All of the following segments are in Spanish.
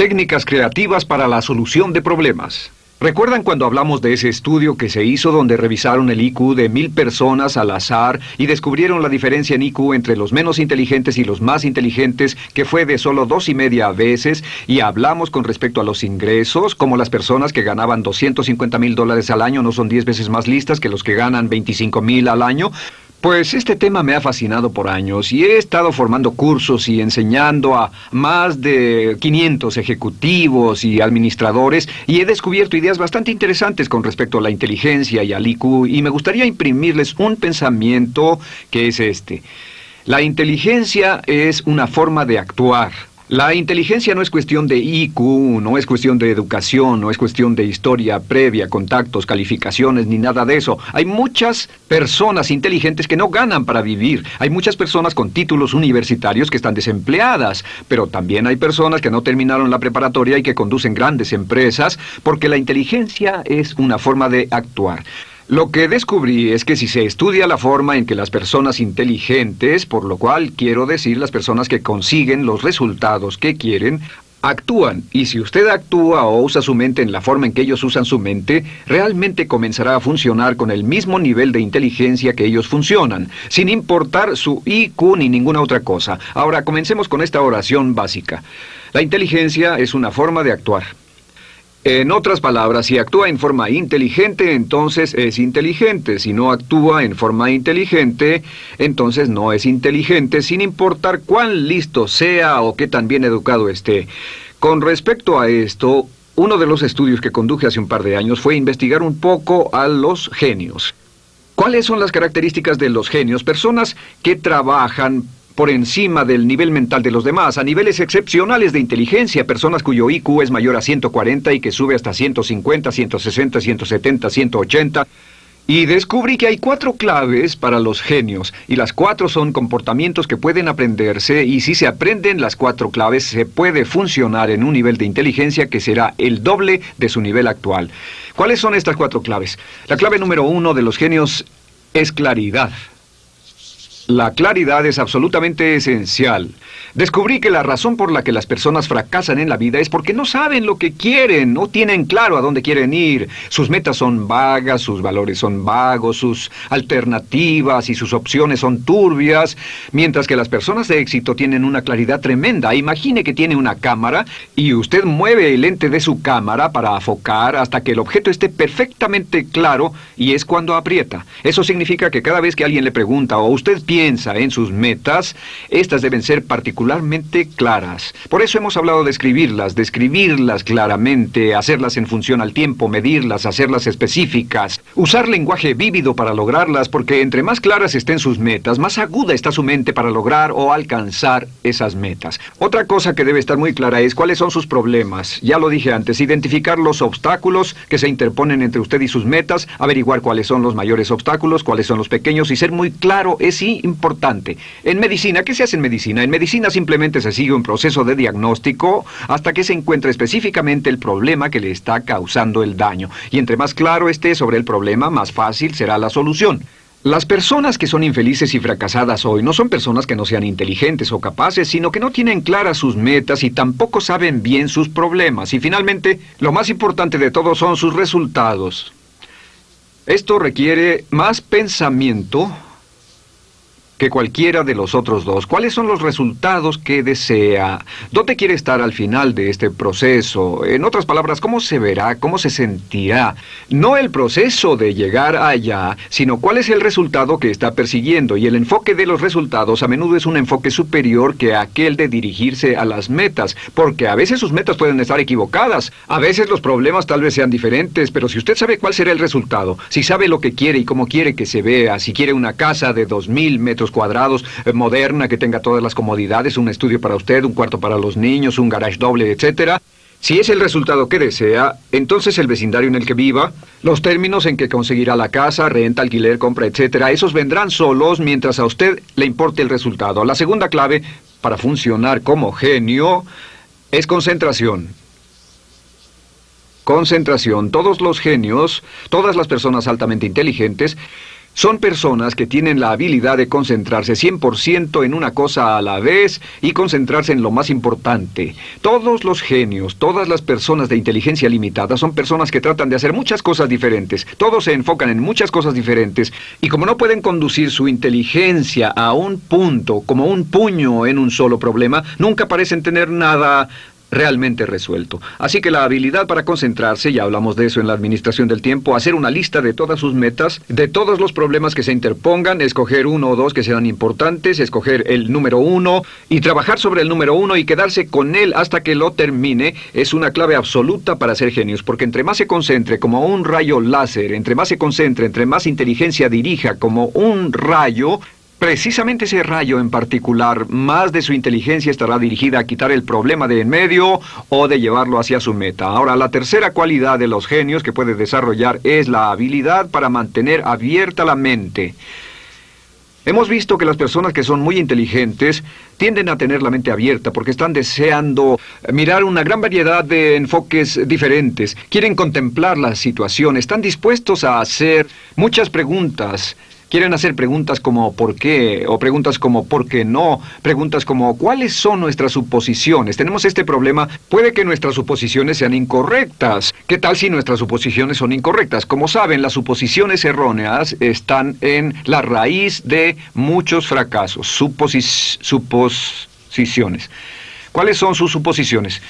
Técnicas creativas para la solución de problemas. ¿Recuerdan cuando hablamos de ese estudio que se hizo donde revisaron el IQ de mil personas al azar y descubrieron la diferencia en IQ entre los menos inteligentes y los más inteligentes, que fue de solo dos y media veces, y hablamos con respecto a los ingresos, como las personas que ganaban 250 mil dólares al año no son 10 veces más listas que los que ganan 25 mil al año? Pues este tema me ha fascinado por años y he estado formando cursos y enseñando a más de 500 ejecutivos y administradores y he descubierto ideas bastante interesantes con respecto a la inteligencia y al IQ y me gustaría imprimirles un pensamiento que es este. La inteligencia es una forma de actuar, la inteligencia no es cuestión de IQ, no es cuestión de educación, no es cuestión de historia previa, contactos, calificaciones, ni nada de eso. Hay muchas personas inteligentes que no ganan para vivir. Hay muchas personas con títulos universitarios que están desempleadas, pero también hay personas que no terminaron la preparatoria y que conducen grandes empresas porque la inteligencia es una forma de actuar. Lo que descubrí es que si se estudia la forma en que las personas inteligentes, por lo cual quiero decir las personas que consiguen los resultados que quieren, actúan, y si usted actúa o usa su mente en la forma en que ellos usan su mente, realmente comenzará a funcionar con el mismo nivel de inteligencia que ellos funcionan, sin importar su IQ ni ninguna otra cosa. Ahora, comencemos con esta oración básica. La inteligencia es una forma de actuar. En otras palabras, si actúa en forma inteligente, entonces es inteligente. Si no actúa en forma inteligente, entonces no es inteligente, sin importar cuán listo sea o qué tan bien educado esté. Con respecto a esto, uno de los estudios que conduje hace un par de años fue investigar un poco a los genios. ¿Cuáles son las características de los genios? Personas que trabajan por encima del nivel mental de los demás, a niveles excepcionales de inteligencia, personas cuyo IQ es mayor a 140 y que sube hasta 150, 160, 170, 180. Y descubrí que hay cuatro claves para los genios, y las cuatro son comportamientos que pueden aprenderse, y si se aprenden las cuatro claves, se puede funcionar en un nivel de inteligencia que será el doble de su nivel actual. ¿Cuáles son estas cuatro claves? La clave número uno de los genios es claridad. La claridad es absolutamente esencial. Descubrí que la razón por la que las personas fracasan en la vida es porque no saben lo que quieren, no tienen claro a dónde quieren ir. Sus metas son vagas, sus valores son vagos, sus alternativas y sus opciones son turbias, mientras que las personas de éxito tienen una claridad tremenda. Imagine que tiene una cámara y usted mueve el lente de su cámara para afocar hasta que el objeto esté perfectamente claro y es cuando aprieta. Eso significa que cada vez que alguien le pregunta o usted piensa en sus metas, estas deben ser particularmente claras. Por eso hemos hablado de escribirlas, de escribirlas claramente, hacerlas en función al tiempo, medirlas, hacerlas específicas, usar lenguaje vívido para lograrlas, porque entre más claras estén sus metas, más aguda está su mente para lograr o alcanzar esas metas. Otra cosa que debe estar muy clara es cuáles son sus problemas. Ya lo dije antes, identificar los obstáculos que se interponen entre usted y sus metas, averiguar cuáles son los mayores obstáculos, cuáles son los pequeños y ser muy claro es. En medicina, ¿qué se hace en medicina? En medicina simplemente se sigue un proceso de diagnóstico hasta que se encuentre específicamente el problema que le está causando el daño. Y entre más claro esté sobre el problema, más fácil será la solución. Las personas que son infelices y fracasadas hoy no son personas que no sean inteligentes o capaces, sino que no tienen claras sus metas y tampoco saben bien sus problemas. Y finalmente, lo más importante de todo son sus resultados. Esto requiere más pensamiento, que cualquiera de los otros dos. ¿Cuáles son los resultados que desea? ¿Dónde quiere estar al final de este proceso? En otras palabras, ¿cómo se verá? ¿Cómo se sentirá? No el proceso de llegar allá, sino cuál es el resultado que está persiguiendo. Y el enfoque de los resultados a menudo es un enfoque superior que aquel de dirigirse a las metas, porque a veces sus metas pueden estar equivocadas. A veces los problemas tal vez sean diferentes, pero si usted sabe cuál será el resultado, si sabe lo que quiere y cómo quiere que se vea, si quiere una casa de dos mil cuadrados, eh, moderna, que tenga todas las comodidades, un estudio para usted, un cuarto para los niños, un garage doble, etcétera. Si es el resultado que desea, entonces el vecindario en el que viva, los términos en que conseguirá la casa, renta, alquiler, compra, etcétera, esos vendrán solos mientras a usted le importe el resultado. La segunda clave para funcionar como genio es concentración. Concentración. Todos los genios, todas las personas altamente inteligentes, son personas que tienen la habilidad de concentrarse 100% en una cosa a la vez y concentrarse en lo más importante. Todos los genios, todas las personas de inteligencia limitada son personas que tratan de hacer muchas cosas diferentes. Todos se enfocan en muchas cosas diferentes y como no pueden conducir su inteligencia a un punto, como un puño en un solo problema, nunca parecen tener nada realmente resuelto. Así que la habilidad para concentrarse, ya hablamos de eso en la administración del tiempo, hacer una lista de todas sus metas, de todos los problemas que se interpongan, escoger uno o dos que sean importantes, escoger el número uno y trabajar sobre el número uno y quedarse con él hasta que lo termine, es una clave absoluta para ser genios, porque entre más se concentre como un rayo láser, entre más se concentre, entre más inteligencia dirija como un rayo, Precisamente ese rayo en particular, más de su inteligencia estará dirigida a quitar el problema de en medio o de llevarlo hacia su meta. Ahora, la tercera cualidad de los genios que puede desarrollar es la habilidad para mantener abierta la mente. Hemos visto que las personas que son muy inteligentes tienden a tener la mente abierta porque están deseando mirar una gran variedad de enfoques diferentes, quieren contemplar la situación, están dispuestos a hacer muchas preguntas Quieren hacer preguntas como ¿por qué? o preguntas como ¿por qué no? Preguntas como ¿cuáles son nuestras suposiciones? Tenemos este problema, puede que nuestras suposiciones sean incorrectas. ¿Qué tal si nuestras suposiciones son incorrectas? Como saben, las suposiciones erróneas están en la raíz de muchos fracasos, suposiciones. ¿Cuáles son sus suposiciones?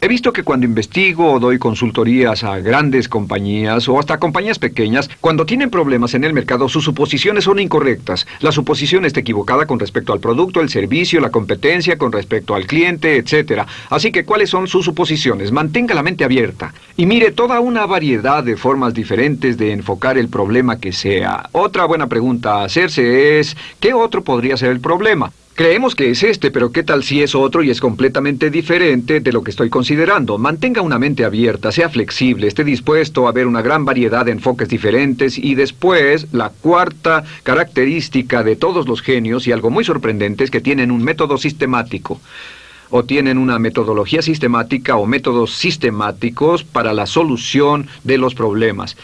He visto que cuando investigo o doy consultorías a grandes compañías o hasta compañías pequeñas, cuando tienen problemas en el mercado, sus suposiciones son incorrectas. La suposición está equivocada con respecto al producto, el servicio, la competencia, con respecto al cliente, etc. Así que, ¿cuáles son sus suposiciones? Mantenga la mente abierta y mire toda una variedad de formas diferentes de enfocar el problema que sea. Otra buena pregunta a hacerse es, ¿qué otro podría ser el problema? Creemos que es este, pero ¿qué tal si es otro y es completamente diferente de lo que estoy considerando? Mantenga una mente abierta, sea flexible, esté dispuesto a ver una gran variedad de enfoques diferentes y después, la cuarta característica de todos los genios y algo muy sorprendente es que tienen un método sistemático o tienen una metodología sistemática o métodos sistemáticos para la solución de los problemas.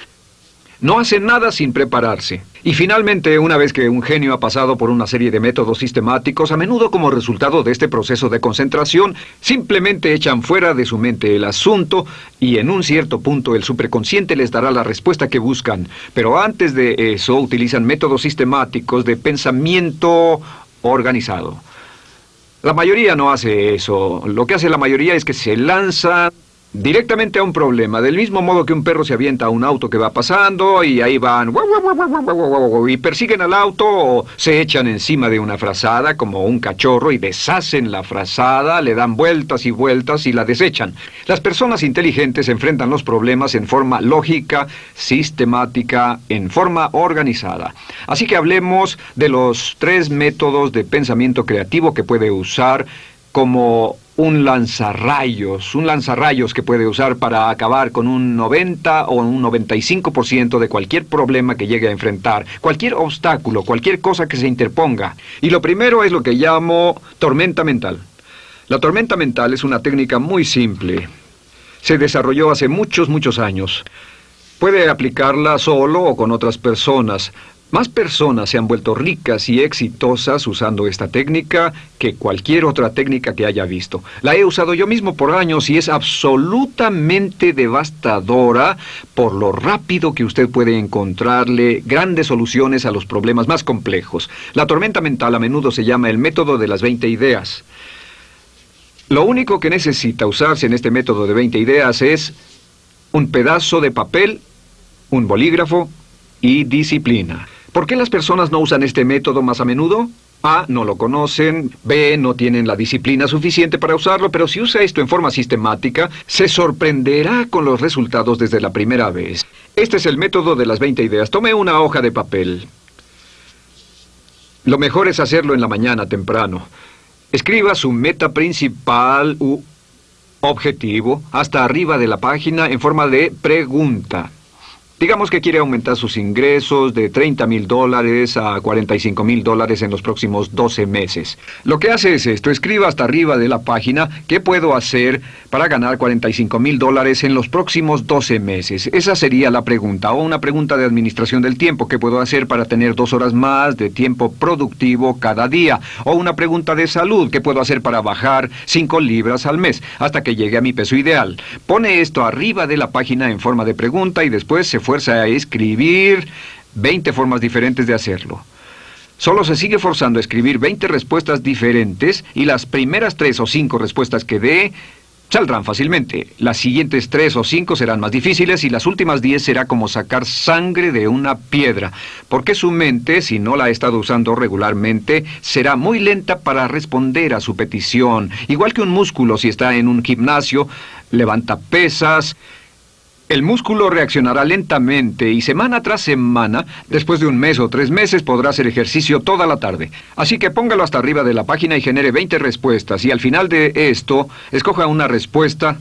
No hacen nada sin prepararse. Y finalmente, una vez que un genio ha pasado por una serie de métodos sistemáticos, a menudo como resultado de este proceso de concentración, simplemente echan fuera de su mente el asunto y en un cierto punto el superconsciente les dará la respuesta que buscan. Pero antes de eso utilizan métodos sistemáticos de pensamiento organizado. La mayoría no hace eso. Lo que hace la mayoría es que se lanza directamente a un problema, del mismo modo que un perro se avienta a un auto que va pasando y ahí van y persiguen al auto o se echan encima de una frazada como un cachorro y deshacen la frazada, le dan vueltas y vueltas y la desechan. Las personas inteligentes enfrentan los problemas en forma lógica, sistemática, en forma organizada. Así que hablemos de los tres métodos de pensamiento creativo que puede usar como un lanzarrayos, un lanzarrayos que puede usar para acabar con un 90 o un 95% de cualquier problema que llegue a enfrentar, cualquier obstáculo, cualquier cosa que se interponga. Y lo primero es lo que llamo tormenta mental. La tormenta mental es una técnica muy simple. Se desarrolló hace muchos, muchos años. Puede aplicarla solo o con otras personas. Más personas se han vuelto ricas y exitosas usando esta técnica que cualquier otra técnica que haya visto. La he usado yo mismo por años y es absolutamente devastadora por lo rápido que usted puede encontrarle grandes soluciones a los problemas más complejos. La tormenta mental a menudo se llama el método de las 20 ideas. Lo único que necesita usarse en este método de 20 ideas es un pedazo de papel, un bolígrafo y disciplina. ¿Por qué las personas no usan este método más a menudo? A. No lo conocen. B. No tienen la disciplina suficiente para usarlo. Pero si usa esto en forma sistemática, se sorprenderá con los resultados desde la primera vez. Este es el método de las 20 ideas. Tome una hoja de papel. Lo mejor es hacerlo en la mañana temprano. Escriba su meta principal u objetivo hasta arriba de la página en forma de pregunta. Digamos que quiere aumentar sus ingresos de 30 mil dólares a 45 mil dólares en los próximos 12 meses. Lo que hace es esto, escriba hasta arriba de la página qué puedo hacer para ganar 45 mil dólares en los próximos 12 meses. Esa sería la pregunta, o una pregunta de administración del tiempo, ¿qué puedo hacer para tener dos horas más de tiempo productivo cada día? O una pregunta de salud, ¿qué puedo hacer para bajar 5 libras al mes hasta que llegue a mi peso ideal? Pone esto arriba de la página en forma de pregunta y después se fue a escribir 20 formas diferentes de hacerlo. Solo se sigue forzando a escribir 20 respuestas diferentes y las primeras 3 o 5 respuestas que dé saldrán fácilmente. Las siguientes 3 o 5 serán más difíciles y las últimas 10 será como sacar sangre de una piedra, porque su mente, si no la ha estado usando regularmente, será muy lenta para responder a su petición. Igual que un músculo si está en un gimnasio, levanta pesas, el músculo reaccionará lentamente y semana tras semana, después de un mes o tres meses, podrá hacer ejercicio toda la tarde. Así que póngalo hasta arriba de la página y genere 20 respuestas y al final de esto, escoja una respuesta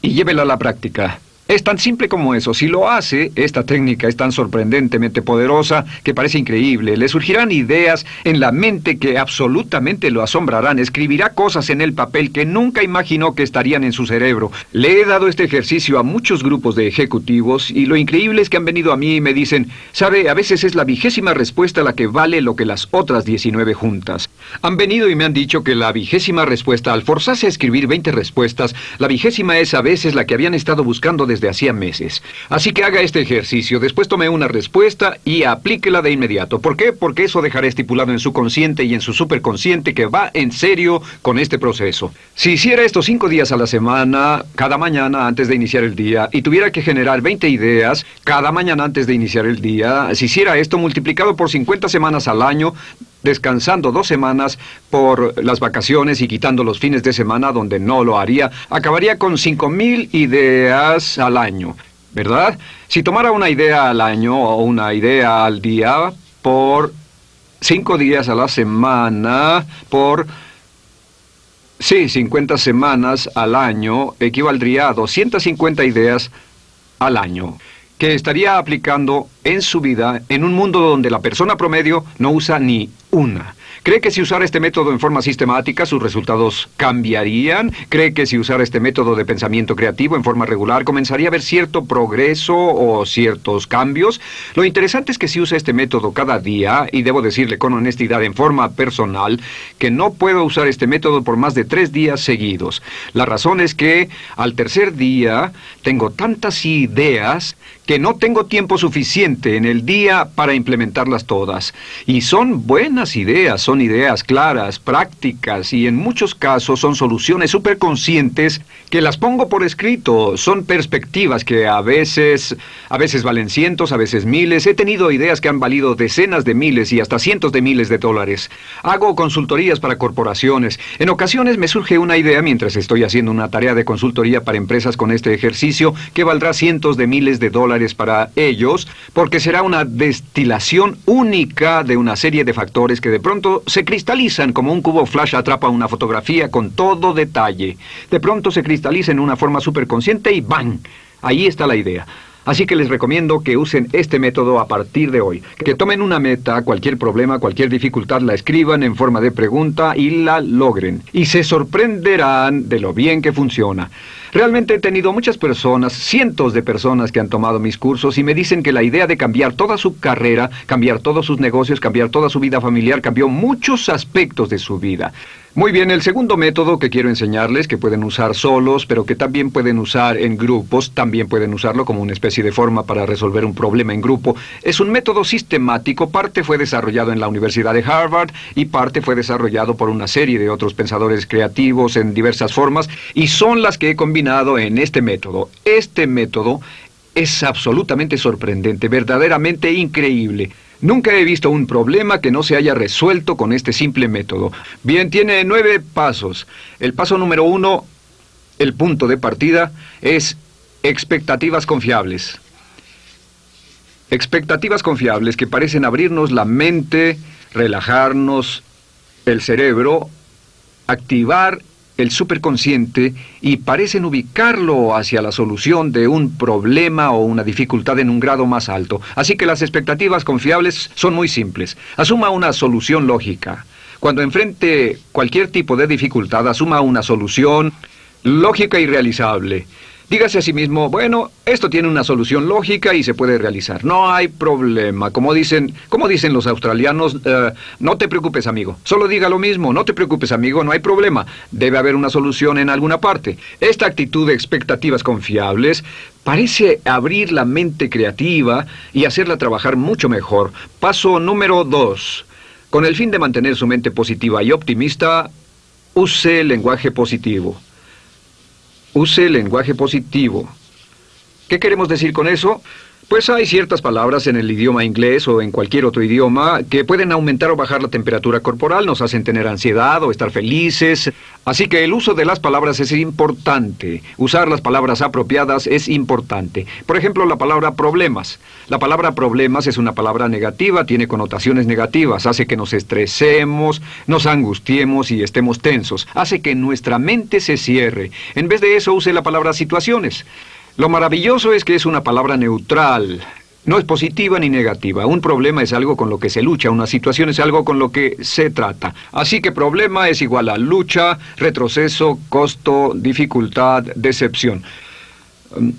y llévela a la práctica. Es tan simple como eso. Si lo hace, esta técnica es tan sorprendentemente poderosa que parece increíble. Le surgirán ideas en la mente que absolutamente lo asombrarán. Escribirá cosas en el papel que nunca imaginó que estarían en su cerebro. Le he dado este ejercicio a muchos grupos de ejecutivos y lo increíble es que han venido a mí y me dicen, sabe, a veces es la vigésima respuesta la que vale lo que las otras 19 juntas. Han venido y me han dicho que la vigésima respuesta, al forzarse a escribir 20 respuestas, la vigésima es a veces la que habían estado buscando desde hacía meses. Así que haga este ejercicio, después tome una respuesta y aplíquela de inmediato. ¿Por qué? Porque eso dejará estipulado en su consciente y en su superconsciente que va en serio con este proceso. Si hiciera esto cinco días a la semana, cada mañana antes de iniciar el día, y tuviera que generar 20 ideas cada mañana antes de iniciar el día, si hiciera esto multiplicado por 50 semanas al año, descansando dos semanas por las vacaciones y quitando los fines de semana donde no lo haría, acabaría con cinco mil ideas al año, ¿verdad? Si tomara una idea al año o una idea al día por cinco días a la semana, por... Sí, 50 semanas al año equivaldría a 250 ideas al año que estaría aplicando en su vida en un mundo donde la persona promedio no usa ni una. ¿Cree que si usara este método en forma sistemática sus resultados cambiarían? ¿Cree que si usara este método de pensamiento creativo en forma regular comenzaría a ver cierto progreso o ciertos cambios? Lo interesante es que si usa este método cada día, y debo decirle con honestidad en forma personal, que no puedo usar este método por más de tres días seguidos. La razón es que al tercer día tengo tantas ideas que no tengo tiempo suficiente en el día para implementarlas todas. Y son buenas ideas, son ideas claras, prácticas y en muchos casos son soluciones superconscientes que las pongo por escrito. Son perspectivas que a veces, a veces valen cientos, a veces miles. He tenido ideas que han valido decenas de miles y hasta cientos de miles de dólares. Hago consultorías para corporaciones. En ocasiones me surge una idea mientras estoy haciendo una tarea de consultoría para empresas con este ejercicio que valdrá cientos de miles de dólares para ellos, porque será una destilación única de una serie de factores que de pronto se cristalizan como un cubo flash atrapa una fotografía con todo detalle. De pronto se cristaliza en una forma superconsciente y ¡bang! Ahí está la idea. Así que les recomiendo que usen este método a partir de hoy. Que tomen una meta, cualquier problema, cualquier dificultad, la escriban en forma de pregunta y la logren. Y se sorprenderán de lo bien que funciona. Realmente he tenido muchas personas, cientos de personas que han tomado mis cursos y me dicen que la idea de cambiar toda su carrera, cambiar todos sus negocios, cambiar toda su vida familiar, cambió muchos aspectos de su vida. Muy bien, el segundo método que quiero enseñarles, que pueden usar solos, pero que también pueden usar en grupos, también pueden usarlo como una especie de forma para resolver un problema en grupo, es un método sistemático, parte fue desarrollado en la Universidad de Harvard y parte fue desarrollado por una serie de otros pensadores creativos en diversas formas, y son las que he combinado en este método. Este método es absolutamente sorprendente, verdaderamente increíble. Nunca he visto un problema que no se haya resuelto con este simple método. Bien, tiene nueve pasos. El paso número uno, el punto de partida, es expectativas confiables. Expectativas confiables que parecen abrirnos la mente, relajarnos el cerebro, activar el superconsciente y parecen ubicarlo hacia la solución de un problema o una dificultad en un grado más alto. Así que las expectativas confiables son muy simples. Asuma una solución lógica. Cuando enfrente cualquier tipo de dificultad, asuma una solución lógica y realizable. Dígase a sí mismo, bueno, esto tiene una solución lógica y se puede realizar. No hay problema. Como dicen, como dicen los australianos, eh, no te preocupes, amigo. Solo diga lo mismo, no te preocupes, amigo, no hay problema. Debe haber una solución en alguna parte. Esta actitud de expectativas confiables parece abrir la mente creativa y hacerla trabajar mucho mejor. Paso número dos. Con el fin de mantener su mente positiva y optimista, use el lenguaje positivo. Use lenguaje positivo. ¿Qué queremos decir con eso? Pues hay ciertas palabras en el idioma inglés o en cualquier otro idioma que pueden aumentar o bajar la temperatura corporal, nos hacen tener ansiedad o estar felices. Así que el uso de las palabras es importante. Usar las palabras apropiadas es importante. Por ejemplo, la palabra problemas. La palabra problemas es una palabra negativa, tiene connotaciones negativas, hace que nos estresemos, nos angustiemos y estemos tensos, hace que nuestra mente se cierre. En vez de eso, use la palabra situaciones. Lo maravilloso es que es una palabra neutral. No es positiva ni negativa. Un problema es algo con lo que se lucha, una situación es algo con lo que se trata. Así que problema es igual a lucha, retroceso, costo, dificultad, decepción. Um,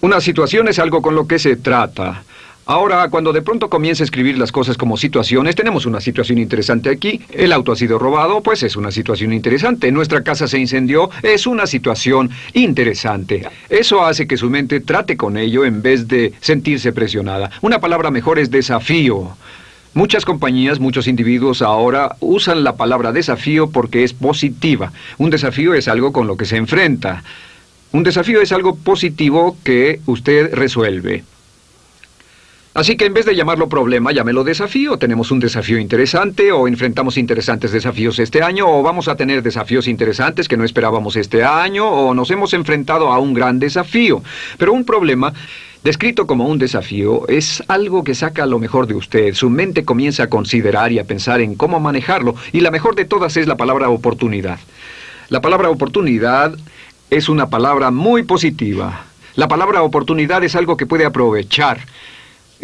una situación es algo con lo que se trata. Ahora, cuando de pronto comienza a escribir las cosas como situaciones, tenemos una situación interesante aquí. El auto ha sido robado, pues es una situación interesante. Nuestra casa se incendió, es una situación interesante. Eso hace que su mente trate con ello en vez de sentirse presionada. Una palabra mejor es desafío. Muchas compañías, muchos individuos ahora usan la palabra desafío porque es positiva. Un desafío es algo con lo que se enfrenta. Un desafío es algo positivo que usted resuelve. Así que en vez de llamarlo problema, llámelo desafío. Tenemos un desafío interesante o enfrentamos interesantes desafíos este año o vamos a tener desafíos interesantes que no esperábamos este año o nos hemos enfrentado a un gran desafío. Pero un problema Descrito como un desafío, es algo que saca lo mejor de usted. Su mente comienza a considerar y a pensar en cómo manejarlo, y la mejor de todas es la palabra oportunidad. La palabra oportunidad es una palabra muy positiva. La palabra oportunidad es algo que puede aprovechar.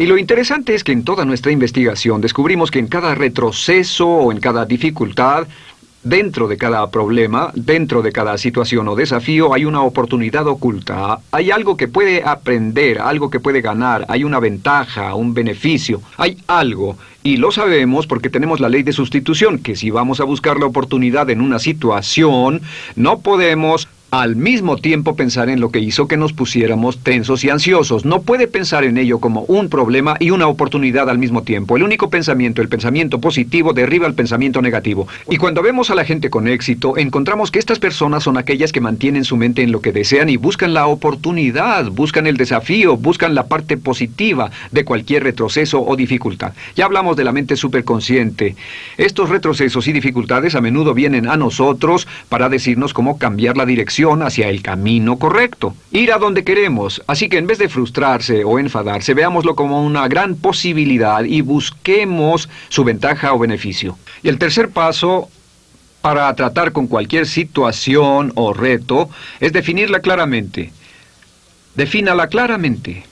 Y lo interesante es que en toda nuestra investigación descubrimos que en cada retroceso o en cada dificultad, dentro de cada problema, dentro de cada situación o desafío, hay una oportunidad oculta. Hay algo que puede aprender, algo que puede ganar, hay una ventaja, un beneficio, hay algo. Y lo sabemos porque tenemos la ley de sustitución, que si vamos a buscar la oportunidad en una situación, no podemos al mismo tiempo pensar en lo que hizo que nos pusiéramos tensos y ansiosos. No puede pensar en ello como un problema y una oportunidad al mismo tiempo. El único pensamiento, el pensamiento positivo, derriba el pensamiento negativo. Y cuando vemos a la gente con éxito, encontramos que estas personas son aquellas que mantienen su mente en lo que desean y buscan la oportunidad, buscan el desafío, buscan la parte positiva de cualquier retroceso o dificultad. Ya hablamos de la mente superconsciente. Estos retrocesos y dificultades a menudo vienen a nosotros para decirnos cómo cambiar la dirección hacia el camino correcto, ir a donde queremos. Así que en vez de frustrarse o enfadarse, veámoslo como una gran posibilidad y busquemos su ventaja o beneficio. Y el tercer paso para tratar con cualquier situación o reto es definirla claramente. Defínala claramente.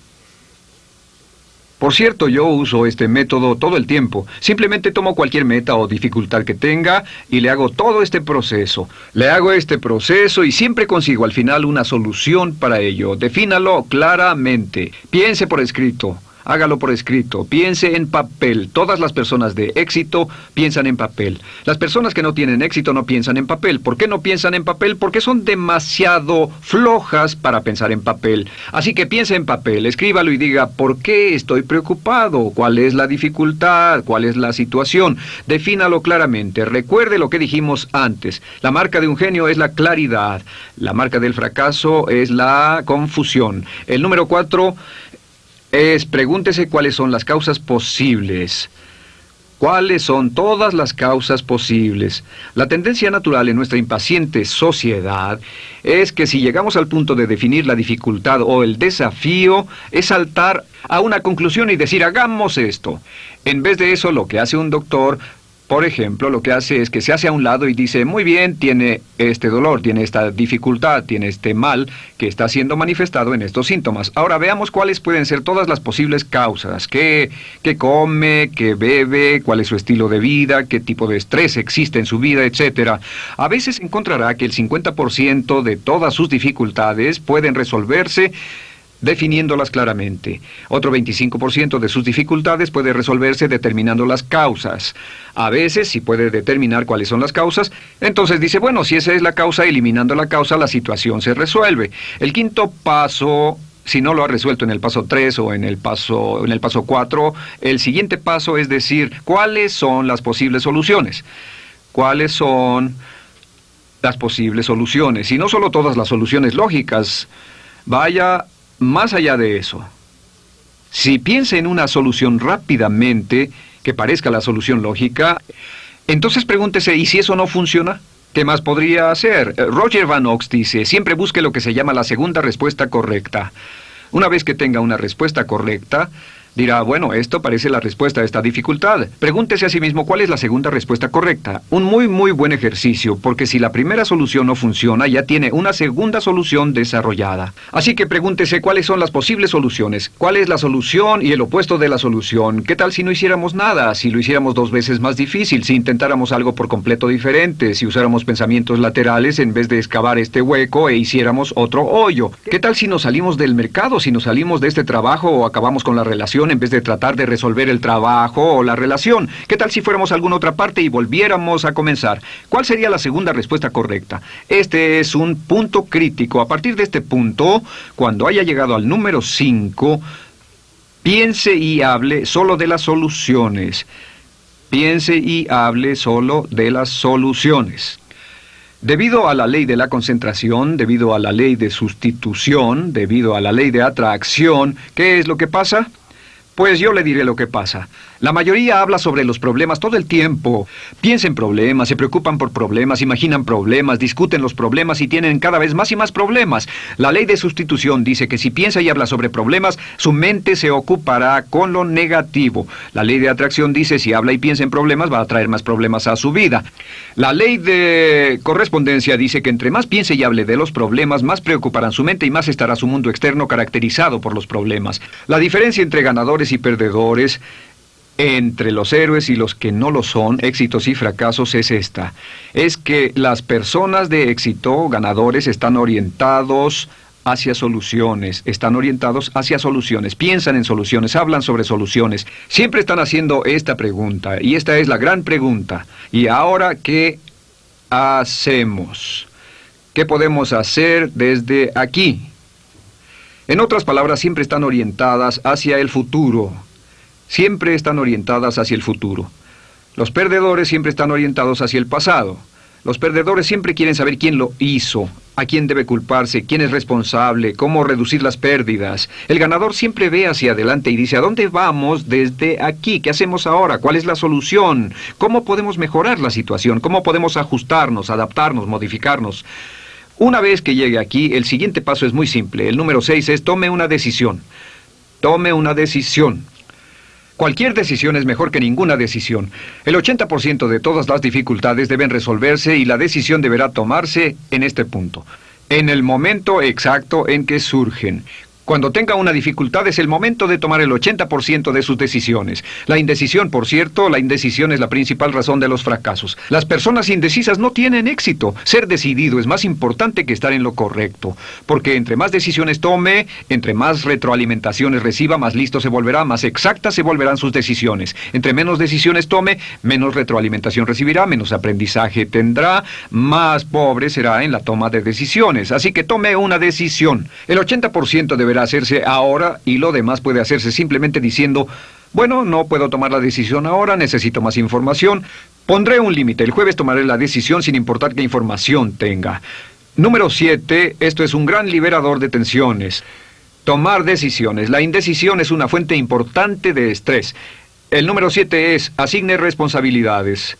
Por cierto, yo uso este método todo el tiempo. Simplemente tomo cualquier meta o dificultad que tenga y le hago todo este proceso. Le hago este proceso y siempre consigo al final una solución para ello. Defínalo claramente. Piense por escrito hágalo por escrito, piense en papel. Todas las personas de éxito piensan en papel. Las personas que no tienen éxito no piensan en papel. ¿Por qué no piensan en papel? Porque son demasiado flojas para pensar en papel. Así que piense en papel, escríbalo y diga, ¿por qué estoy preocupado? ¿Cuál es la dificultad? ¿Cuál es la situación? Defínalo claramente. Recuerde lo que dijimos antes. La marca de un genio es la claridad. La marca del fracaso es la confusión. El número cuatro es pregúntese cuáles son las causas posibles. ¿Cuáles son todas las causas posibles? La tendencia natural en nuestra impaciente sociedad es que si llegamos al punto de definir la dificultad o el desafío, es saltar a una conclusión y decir hagamos esto. En vez de eso, lo que hace un doctor Por ejemplo, lo que hace es que se hace a un lado y dice, muy bien, tiene este dolor, tiene esta dificultad, tiene este mal que está siendo manifestado en estos síntomas. Ahora veamos cuáles pueden ser todas las posibles causas. ¿Qué, qué come, qué bebe, cuál es su estilo de vida, qué tipo de estrés existe en su vida, etcétera. A veces encontrará que el 50% de todas sus dificultades pueden resolverse definiéndolas claramente. Otro 25% de sus dificultades puede resolverse determinando las causas. A veces, si puede determinar cuáles son las causas, entonces dice, bueno, si esa es la causa, eliminando la causa, la situación se resuelve. El quinto paso si no lo ha resuelto en el paso 3 o en el paso, en el paso 4, el siguiente paso es decir, ¿cuáles son las posibles soluciones? ¿Cuáles son las posibles soluciones? Y no solo todas las soluciones lógicas, vaya más allá de eso, si piensa en una solución rápidamente, que parezca la solución lógica, entonces pregúntese, ¿y si eso no funciona? ¿Qué más podría hacer? Eh, Roger Van Ox dice, siempre busque lo que se llama la segunda respuesta correcta. Una vez que tenga una respuesta correcta, Dirá, bueno, esto parece la respuesta a esta dificultad. Pregúntese a sí mismo cuál es la segunda respuesta correcta. Un muy, muy buen ejercicio, porque si la primera solución no funciona, ya tiene una segunda solución desarrollada. Así que pregúntese cuáles son las posibles soluciones. ¿Cuál es la solución y el opuesto de la solución? ¿Qué tal si no hiciéramos nada? Si lo hiciéramos dos veces más difícil, si intentáramos algo por completo diferente, si usáramos pensamientos laterales en vez de excavar este hueco e hiciéramos otro hoyo. ¿Qué tal si nos salimos del mercado, si nos salimos de este trabajo o acabamos con la relación en vez de tratar de resolver el trabajo o la relación. ¿Qué tal si fuéramos a alguna otra parte y volviéramos a comenzar? ¿Cuál sería la segunda respuesta correcta? Este es un punto crítico. A partir de este punto, cuando haya llegado al número 5, piense y hable solo de las soluciones. Piense y hable solo de las soluciones. Debido a la ley de la concentración, debido a la ley de sustitución, debido a la ley de atracción, ¿qué es lo que pasa? Pues yo le diré lo que pasa. La mayoría habla sobre los problemas todo el tiempo. Piensa en problemas, se preocupan por problemas, imaginan problemas, discuten los problemas y tienen cada vez más y más problemas. La ley de sustitución dice que si piensa y habla sobre problemas, su mente se ocupará con lo negativo. La ley de atracción dice si habla y piensa en problemas, va a traer más problemas a su vida. La ley de correspondencia dice que entre más piense y hable de los problemas, más preocuparán su mente y más estará su mundo externo caracterizado por los problemas. La diferencia entre ganadores y perdedores entre los héroes y los que no lo son, éxitos y fracasos, es esta. Es que las personas de éxito, ganadores, están orientados hacia soluciones, están orientados hacia soluciones, piensan en soluciones, hablan sobre soluciones, siempre están haciendo esta pregunta, y esta es la gran pregunta. ¿Y ahora qué hacemos? ¿Qué podemos hacer desde aquí? En otras palabras, siempre están orientadas hacia el futuro, siempre están orientadas hacia el futuro. Los perdedores siempre están orientados hacia el pasado. Los perdedores siempre quieren saber quién lo hizo, a quién debe culparse, quién es responsable, cómo reducir las pérdidas. El ganador siempre ve hacia adelante y dice, ¿a dónde vamos desde aquí? ¿Qué hacemos ahora? ¿Cuál es la solución? ¿Cómo podemos mejorar la situación? ¿Cómo podemos ajustarnos, adaptarnos, modificarnos? Una vez que llegue aquí, el siguiente paso es muy simple. El número 6 es tome una decisión. Tome una decisión. Cualquier decisión es mejor que ninguna decisión. El 80% de todas las dificultades deben resolverse y la decisión deberá tomarse en este punto, en el momento exacto en que surgen. Cuando tenga una dificultad es el momento de tomar el 80% de sus decisiones. La indecisión, por cierto, la indecisión es la principal razón de los fracasos. Las personas indecisas no tienen éxito. Ser decidido es más importante que estar en lo correcto. Porque entre más decisiones tome, entre más retroalimentaciones reciba, más listo se volverá, más exactas se volverán sus decisiones. Entre menos decisiones tome, menos retroalimentación recibirá, menos aprendizaje tendrá, más pobre será en la toma de decisiones. Así que tome una decisión. El 80% deberá hacerse ahora y lo demás puede hacerse simplemente diciendo, bueno, no puedo tomar la decisión ahora, necesito más información. Pondré un límite, el jueves tomaré la decisión sin importar qué información tenga. Número 7, esto es un gran liberador de tensiones. Tomar decisiones. La indecisión es una fuente importante de estrés. El número 7 es asigne responsabilidades.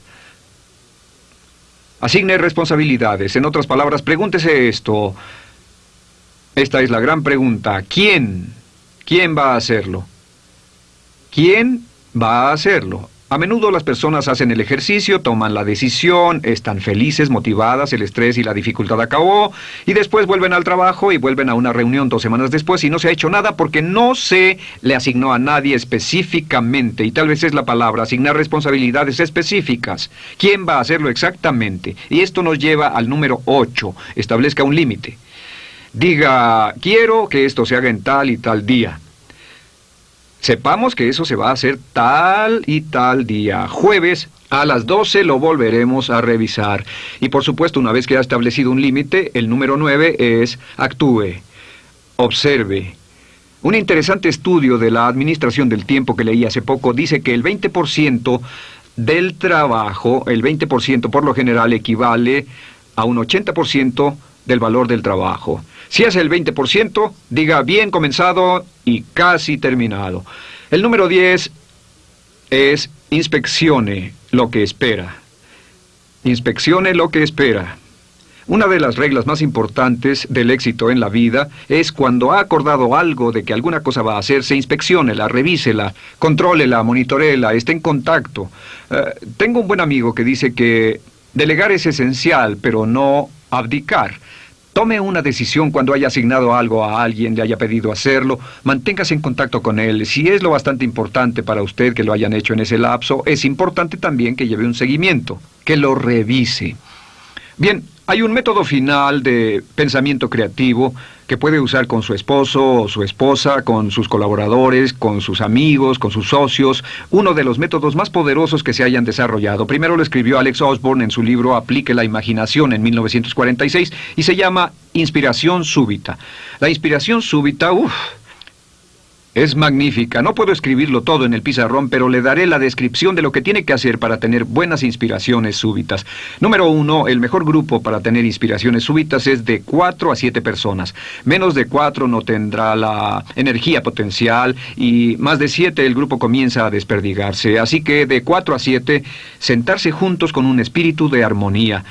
Asigne responsabilidades. En otras palabras, pregúntese esto. Esta es la gran pregunta. ¿Quién? ¿Quién va a hacerlo? ¿Quién va a hacerlo? A menudo las personas hacen el ejercicio, toman la decisión, están felices, motivadas, el estrés y la dificultad acabó, y después vuelven al trabajo y vuelven a una reunión dos semanas después y no se ha hecho nada porque no se le asignó a nadie específicamente, y tal vez es la palabra, asignar responsabilidades específicas. ¿Quién va a hacerlo exactamente? Y esto nos lleva al número 8, establezca un límite. Diga, quiero que esto se haga en tal y tal día. Sepamos que eso se va a hacer tal y tal día. Jueves a las 12 lo volveremos a revisar. Y por supuesto, una vez que ha establecido un límite, el número 9 es actúe, observe. Un interesante estudio de la Administración del Tiempo que leí hace poco dice que el 20% del trabajo, el 20% por lo general equivale a un 80% del valor del trabajo. Si es el 20%, diga bien comenzado y casi terminado. El número 10 es inspeccione lo que espera. Inspeccione lo que espera. Una de las reglas más importantes del éxito en la vida es cuando ha acordado algo de que alguna cosa va a hacerse, inspecciónela, revísela, contrólela, monitorela, esté en contacto. Eh, tengo un buen amigo que dice que delegar es esencial, pero no abdicar. Tome una decisión cuando haya asignado algo a alguien, le haya pedido hacerlo, manténgase en contacto con él. Si es lo bastante importante para usted que lo hayan hecho en ese lapso, es importante también que lleve un seguimiento, que lo revise. Bien, hay un método final de pensamiento creativo que puede usar con su esposo o su esposa, con sus colaboradores, con sus amigos, con sus socios, uno de los métodos más poderosos que se hayan desarrollado. Primero lo escribió Alex Osborne en su libro Aplique la imaginación en 1946 y se llama Inspiración súbita. La inspiración súbita, uff, es magnífica. No puedo escribirlo todo en el pizarrón, pero le daré la descripción de lo que tiene que hacer para tener buenas inspiraciones súbitas. Número uno, el mejor grupo para tener inspiraciones súbitas es de cuatro a siete personas. Menos de cuatro no tendrá la energía potencial y más de siete el grupo comienza a desperdigarse. Así que de cuatro a siete, sentarse juntos con un espíritu de armonía.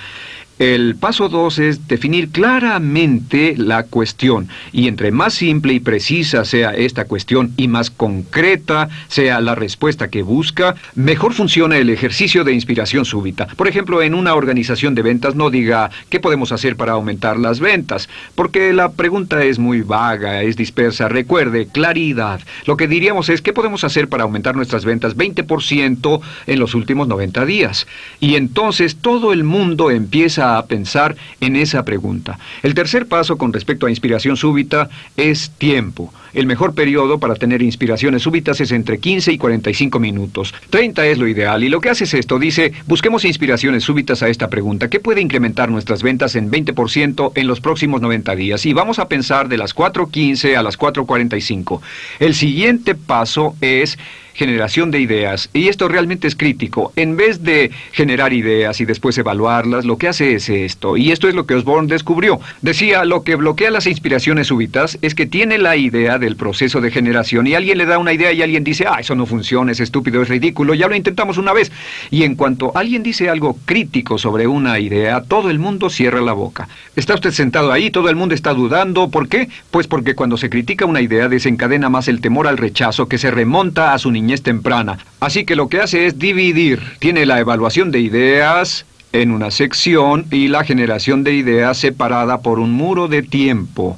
El paso dos es definir claramente la cuestión, y entre más simple y precisa sea esta cuestión y más concreta sea la respuesta que busca, mejor funciona el ejercicio de inspiración súbita. Por ejemplo, en una organización de ventas no diga ¿qué podemos hacer para aumentar las ventas? Porque la pregunta es muy vaga, es dispersa. Recuerde, claridad. Lo que diríamos es ¿qué podemos hacer para aumentar nuestras ventas 20% en los últimos 90 días? Y entonces todo el mundo empieza a pensar en esa pregunta. El tercer paso con respecto a inspiración súbita es tiempo. El mejor periodo para tener inspiraciones súbitas es entre 15 y 45 minutos. 30 es lo ideal y lo que hace es esto. Dice, busquemos inspiraciones súbitas a esta pregunta. ¿Qué puede incrementar nuestras ventas en 20% en los próximos 90 días? Y vamos a pensar de las 4.15 a las 4.45. El siguiente paso es generación de ideas. Y esto realmente es crítico. En vez de generar ideas y después evaluarlas, lo que hace es esto. Y esto es lo que Osborne descubrió. Decía, lo que bloquea las inspiraciones súbitas es que tiene la idea del proceso de generación y alguien le da una idea y alguien dice, ah, eso no funciona, es estúpido, es ridículo, ya lo intentamos una vez. Y en cuanto alguien dice algo crítico sobre una idea, todo el mundo cierra la boca. Está usted sentado ahí, todo el mundo está dudando. ¿Por qué? Pues porque cuando se critica una idea desencadena más el temor al rechazo que se remonta a su niñez temprana. Así que lo que hace es dividir. Tiene la evaluación de ideas en una sección y la generación de ideas separada por un muro de tiempo.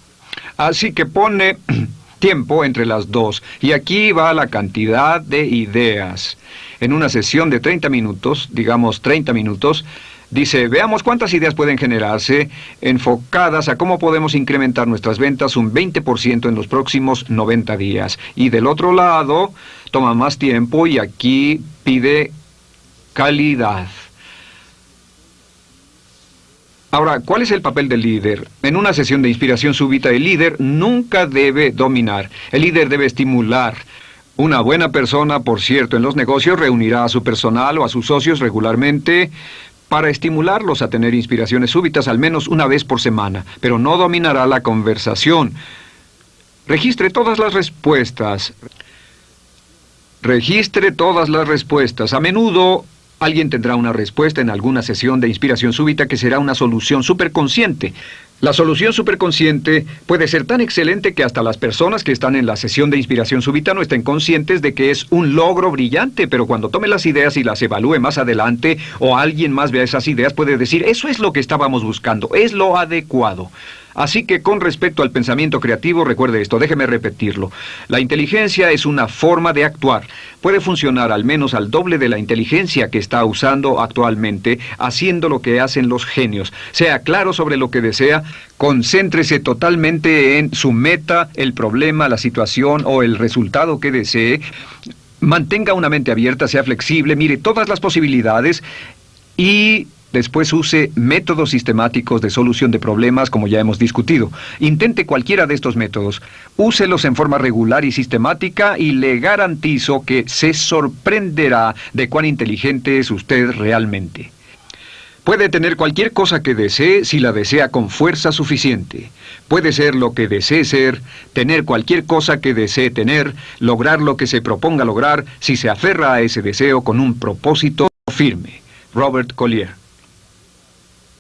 Así que pone tiempo entre las dos. Y aquí va la cantidad de ideas. En una sesión de 30 minutos, digamos 30 minutos, Dice, veamos cuántas ideas pueden generarse enfocadas a cómo podemos incrementar nuestras ventas un 20% en los próximos 90 días. Y del otro lado, toma más tiempo y aquí pide calidad. Ahora, ¿cuál es el papel del líder? En una sesión de inspiración súbita, el líder nunca debe dominar. El líder debe estimular. Una buena persona, por cierto, en los negocios reunirá a su personal o a sus socios regularmente para estimularlos a tener inspiraciones súbitas al menos una vez por semana, pero no dominará la conversación. Registre todas las respuestas. Registre todas las respuestas. A menudo alguien tendrá una respuesta en alguna sesión de inspiración súbita que será una solución superconsciente. La solución superconsciente puede ser tan excelente que hasta las personas que están en la sesión de inspiración súbita no estén conscientes de que es un logro brillante, pero cuando tome las ideas y las evalúe más adelante o alguien más vea esas ideas puede decir, eso es lo que estábamos buscando, es lo adecuado. Así que con respecto al pensamiento creativo, recuerde esto, déjeme repetirlo. La inteligencia es una forma de actuar. Puede funcionar al menos al doble de la inteligencia que está usando actualmente, haciendo lo que hacen los genios. Sea claro sobre lo que desea, concéntrese totalmente en su meta, el problema, la situación o el resultado que desee. Mantenga una mente abierta, sea flexible, mire todas las posibilidades y Después use métodos sistemáticos de solución de problemas como ya hemos discutido. Intente cualquiera de estos métodos. Úselos en forma regular y sistemática y le garantizo que se sorprenderá de cuán inteligente es usted realmente. Puede tener cualquier cosa que desee si la desea con fuerza suficiente. Puede ser lo que desee ser, tener cualquier cosa que desee tener, lograr lo que se proponga lograr si se aferra a ese deseo con un propósito firme. Robert Collier